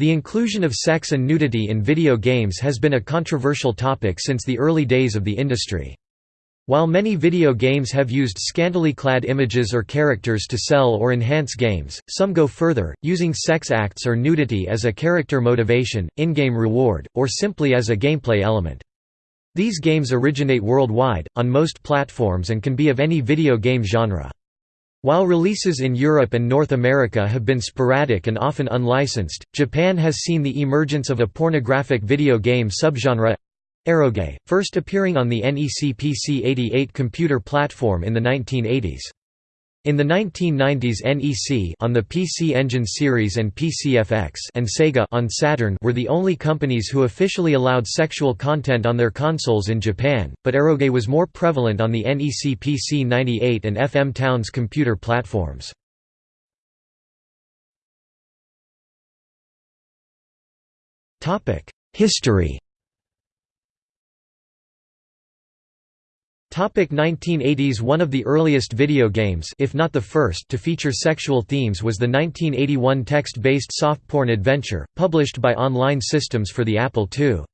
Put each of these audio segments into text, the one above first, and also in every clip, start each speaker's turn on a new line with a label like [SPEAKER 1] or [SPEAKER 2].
[SPEAKER 1] The inclusion of sex and nudity in video games has been a controversial topic since the early days of the industry. While many video games have used scantily clad images or characters to sell or enhance games, some go further, using sex acts or nudity as a character motivation, in-game reward, or simply as a gameplay element. These games originate worldwide, on most platforms and can be of any video game genre. While releases in Europe and North America have been sporadic and often unlicensed, Japan has seen the emergence of a pornographic video game subgenre eroge, first appearing on the NEC PC-88 computer platform in the 1980s. In the 1990s NEC on the PC Engine series and PCFX and Sega on Saturn were the only companies who officially allowed sexual content on their consoles in Japan, but eroge was more prevalent on the NEC PC-98 and FM Towns computer platforms. History 1980s One of the earliest video games if not the first to feature sexual themes was the 1981 text-based soft porn adventure, published by Online Systems for the Apple II.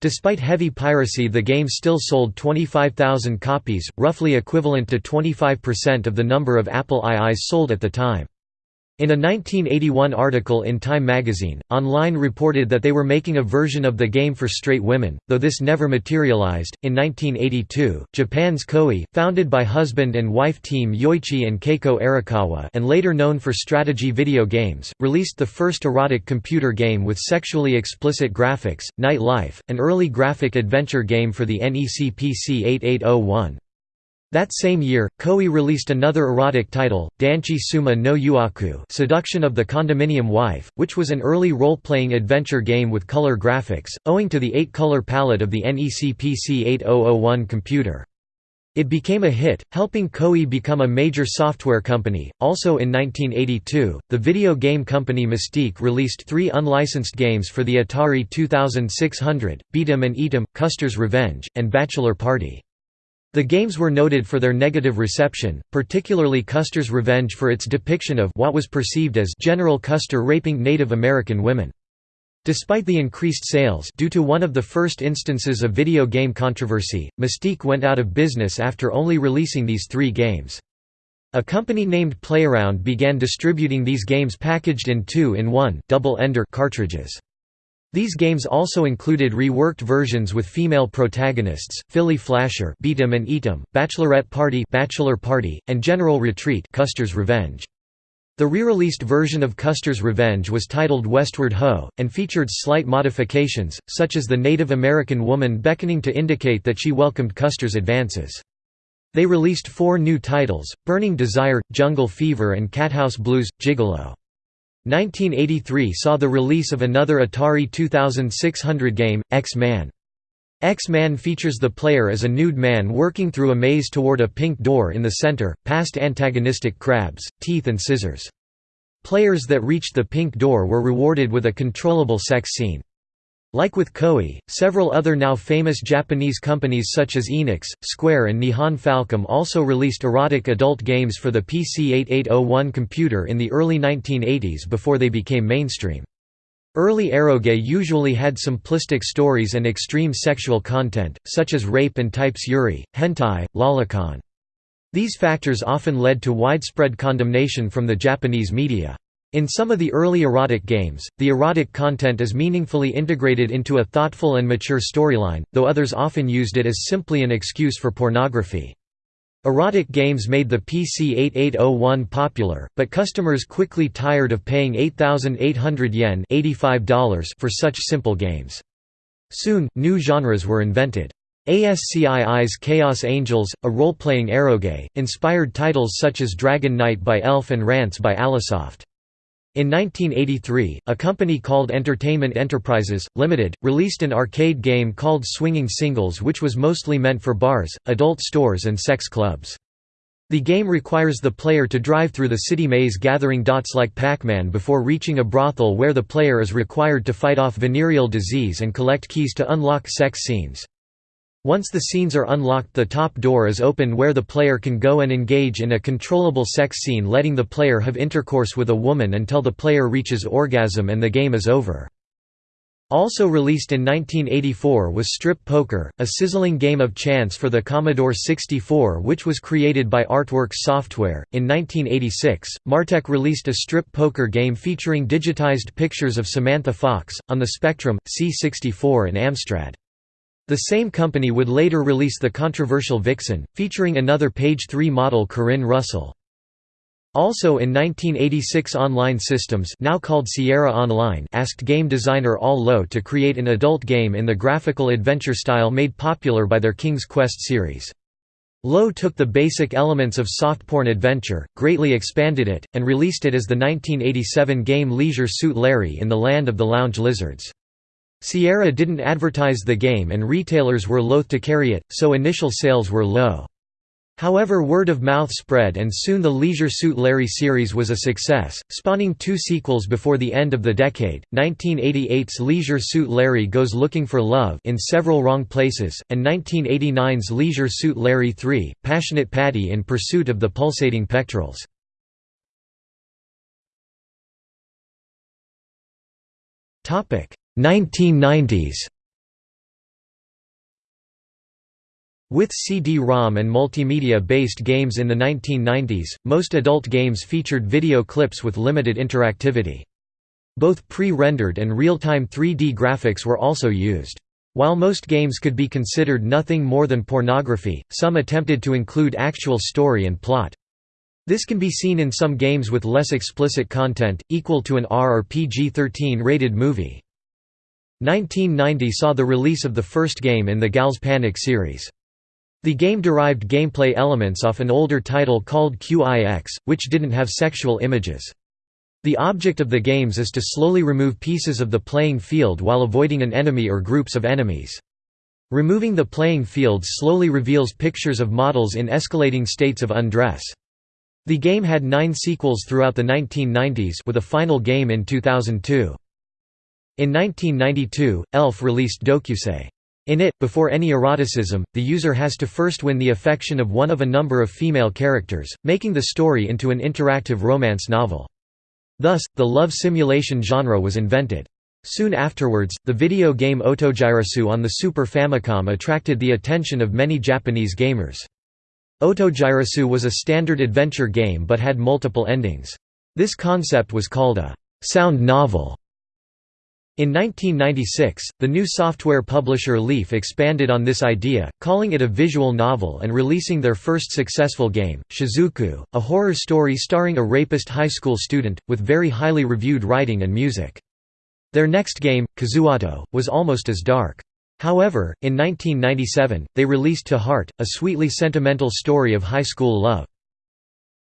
[SPEAKER 1] Despite heavy piracy the game still sold 25,000 copies, roughly equivalent to 25% of the number of Apple IIs sold at the time. In a 1981 article in Time magazine, Online reported that they were making a version of the game for straight women, though this never materialized. In 1982, Japan's Koei, founded by husband and wife team Yoichi and Keiko Arakawa and later known for strategy video games, released the first erotic computer game with sexually explicit graphics, Night Life, an early graphic adventure game for the NEC PC 8801. That same year, Koei released another erotic title, Danchi Suma no Yuaku Seduction of the Condominium Wife, which was an early role-playing adventure game with color graphics, owing to the 8-color palette of the NEC PC 8001 computer. It became a hit, helping Koei become a major software company. Also in 1982, the video game company Mystique released three unlicensed games for the Atari 2600, Beat 'em and Eat 'em, Custer's Revenge, and Bachelor Party. The games were noted for their negative reception, particularly Custer's Revenge for its depiction of what was perceived as General Custer raping Native American women. Despite the increased sales due to one of the first instances of video game controversy, Mystique went out of business after only releasing these three games. A company named Playaround began distributing these games packaged in two-in-one double-ender cartridges. These games also included reworked versions with female protagonists, Philly Flasher Beat 'em and Eat 'em, Bachelorette Party Bachelor Party, and General Retreat Custer's Revenge. The re-released version of Custer's Revenge was titled Westward Ho! and featured slight modifications, such as the Native American woman beckoning to indicate that she welcomed Custer's advances. They released four new titles, Burning Desire, Jungle Fever and Cathouse Blues, Gigolo. 1983 saw the release of another Atari 2600 game, X-Man. X-Man features the player as a nude man working through a maze toward a pink door in the center, past antagonistic crabs, teeth and scissors. Players that reached the pink door were rewarded with a controllable sex scene. Like with Koei, several other now famous Japanese companies such as Enix, Square and Nihon Falcom also released erotic adult games for the PC-8801 computer in the early 1980s before they became mainstream. Early eroge usually had simplistic stories and extreme sexual content, such as rape and types yuri, hentai, lolicon. These factors often led to widespread condemnation from the Japanese media. In some of the early erotic games, the erotic content is meaningfully integrated into a thoughtful and mature storyline, though others often used it as simply an excuse for pornography. Erotic games made the PC-8801 popular, but customers quickly tired of paying 8,800 yen $85 for such simple games. Soon, new genres were invented. ASCII's Chaos Angels, a role-playing eroge, inspired titles such as Dragon Knight by Elf and Rance by AliceSoft. In 1983, a company called Entertainment Enterprises, Limited, released an arcade game called Swinging Singles which was mostly meant for bars, adult stores and sex clubs. The game requires the player to drive through the city maze gathering dots like Pac-Man before reaching a brothel where the player is required to fight off venereal disease and collect keys to unlock sex scenes. Once the scenes are unlocked the top door is open where the player can go and engage in a controllable sex scene letting the player have intercourse with a woman until the player reaches orgasm and the game is over. Also released in 1984 was Strip Poker, a sizzling game of chance for the Commodore 64 which was created by Artworx Software. In 1986, Martech released a strip poker game featuring digitized pictures of Samantha Fox, on the Spectrum, C64 and Amstrad. The same company would later release the controversial Vixen, featuring another Page 3 model Corinne Russell. Also in 1986 Online Systems now called Sierra Online asked game designer Al Lowe to create an adult game in the graphical adventure style made popular by their King's Quest series. Lowe took the basic elements of soft porn adventure, greatly expanded it, and released it as the 1987 game Leisure Suit Larry in the Land of the Lounge Lizards. Sierra didn't advertise the game and retailers were loath to carry it, so initial sales were low. However word of mouth spread and soon the Leisure Suit Larry series was a success, spawning two sequels before the end of the decade, 1988's Leisure Suit Larry Goes Looking for Love in several wrong places, and 1989's Leisure Suit Larry 3, Passionate Patty in Pursuit of the Pulsating Pectorals. 1990s With CD-ROM and multimedia-based games in the 1990s, most adult games featured video clips with limited interactivity. Both pre-rendered and real-time 3D graphics were also used. While most games could be considered nothing more than pornography, some attempted to include actual story and plot. This can be seen in some games with less explicit content, equal to an R or PG-13 rated movie. 1990 saw the release of the first game in the Gals Panic series. The game derived gameplay elements off an older title called QIX, which didn't have sexual images. The object of the games is to slowly remove pieces of the playing field while avoiding an enemy or groups of enemies. Removing the playing field slowly reveals pictures of models in escalating states of undress. The game had nine sequels throughout the 1990s with a final game in 2002. In 1992, ELF released Dokyusei. In it, before any eroticism, the user has to first win the affection of one of a number of female characters, making the story into an interactive romance novel. Thus, the love simulation genre was invented. Soon afterwards, the video game Otogiriso on the Super Famicom attracted the attention of many Japanese gamers. Otogiriso was a standard adventure game but had multiple endings. This concept was called a «sound novel» In 1996, the new software publisher Leaf expanded on this idea, calling it a visual novel and releasing their first successful game, Shizuku, a horror story starring a rapist high school student, with very highly reviewed writing and music. Their next game, Kizuato, was almost as dark. However, in 1997, they released To Heart, a sweetly sentimental story of high school love.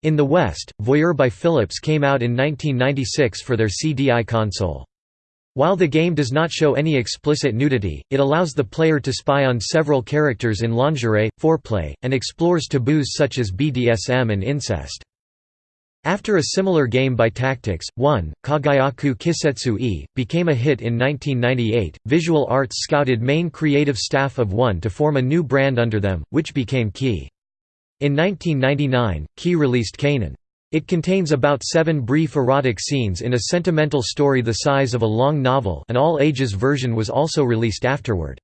[SPEAKER 1] In the West, Voyeur by Philips came out in 1996 for their CDI console. While the game does not show any explicit nudity, it allows the player to spy on several characters in lingerie, foreplay, and explores taboos such as BDSM and incest. After a similar game by Tactics, 1, Kagayaku Kisetsu E, became a hit in 1998, Visual Arts scouted main creative staff of 1 to form a new brand under them, which became Key. In 1999, Key released Kanon. It contains about seven brief erotic scenes in a sentimental story the size of a long novel an all-ages version was also released afterward.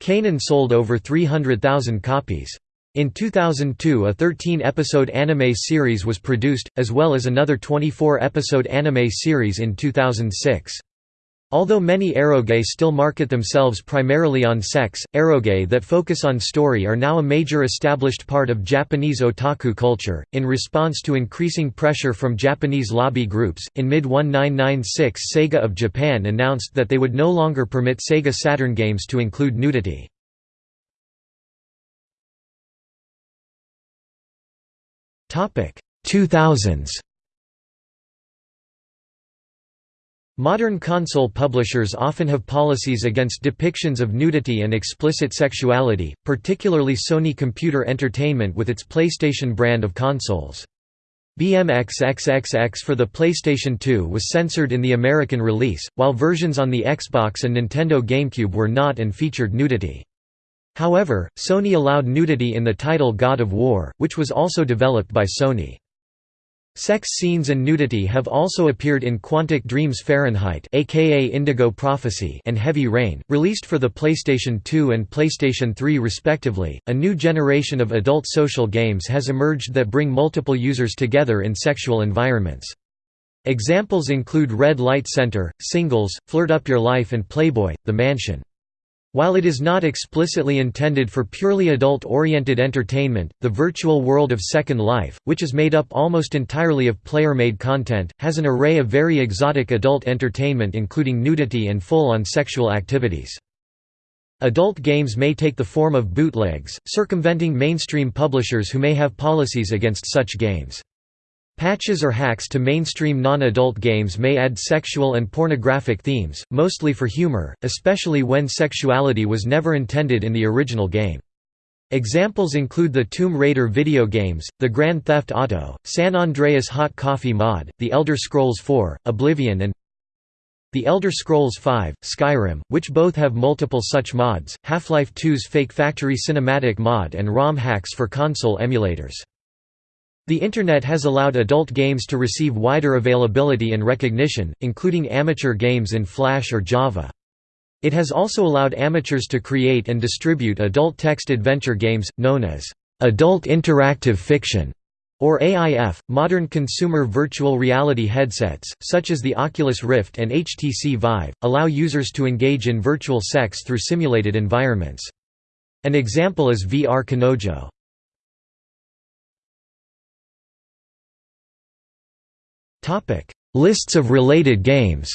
[SPEAKER 1] Kanon sold over 300,000 copies. In 2002 a 13-episode anime series was produced, as well as another 24-episode anime series in 2006. Although many eroge still market themselves primarily on sex, eroge that focus on story are now a major established part of Japanese otaku culture. In response to increasing pressure from Japanese lobby groups, in mid 1996 Sega of Japan announced that they would no longer permit Sega Saturn games to include nudity. Topic 2000s Modern console publishers often have policies against depictions of nudity and explicit sexuality, particularly Sony Computer Entertainment with its PlayStation brand of consoles. BMX for the PlayStation 2 was censored in the American release, while versions on the Xbox and Nintendo GameCube were not and featured nudity. However, Sony allowed nudity in the title God of War, which was also developed by Sony. Sex scenes and nudity have also appeared in Quantic Dreams Fahrenheit aka Indigo Prophecy and Heavy Rain, released for the PlayStation 2 and PlayStation 3 respectively. A new generation of adult social games has emerged that bring multiple users together in sexual environments. Examples include Red Light Center, Singles, Flirt Up Your Life and Playboy: The Mansion. While it is not explicitly intended for purely adult-oriented entertainment, the virtual world of Second Life, which is made up almost entirely of player-made content, has an array of very exotic adult entertainment including nudity and full-on sexual activities. Adult games may take the form of bootlegs, circumventing mainstream publishers who may have policies against such games. Patches or hacks to mainstream non-adult games may add sexual and pornographic themes, mostly for humor, especially when sexuality was never intended in the original game. Examples include the Tomb Raider video games, the Grand Theft Auto, San Andreas Hot Coffee mod, The Elder Scrolls IV, Oblivion and The Elder Scrolls V, Skyrim, which both have multiple such mods, Half-Life 2's Fake Factory cinematic mod and ROM hacks for console emulators. The Internet has allowed adult games to receive wider availability and recognition, including amateur games in Flash or Java. It has also allowed amateurs to create and distribute adult text adventure games, known as adult interactive fiction, or AIF. Modern consumer virtual reality headsets, such as the Oculus Rift and HTC Vive, allow users to engage in virtual sex through simulated environments. An example is VR Kanojo. Lists of related games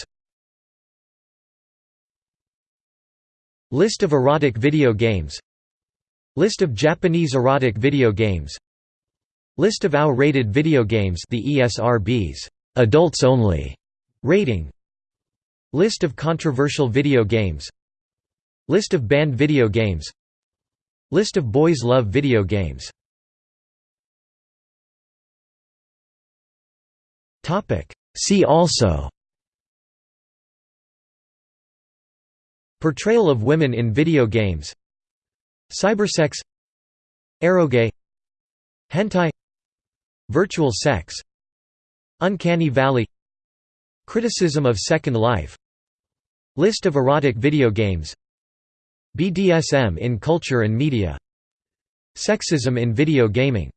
[SPEAKER 1] List of erotic video games List of Japanese erotic video games List of AO-rated video games the ESRB's adults only rating List of controversial video games List of banned video games List of boys love video games See also. Portrayal of women in video games. Cybersex. Eroge Hentai. Virtual sex. Uncanny Valley. Criticism of Second Life. List of erotic video games. BDSM in culture and media. Sexism in video gaming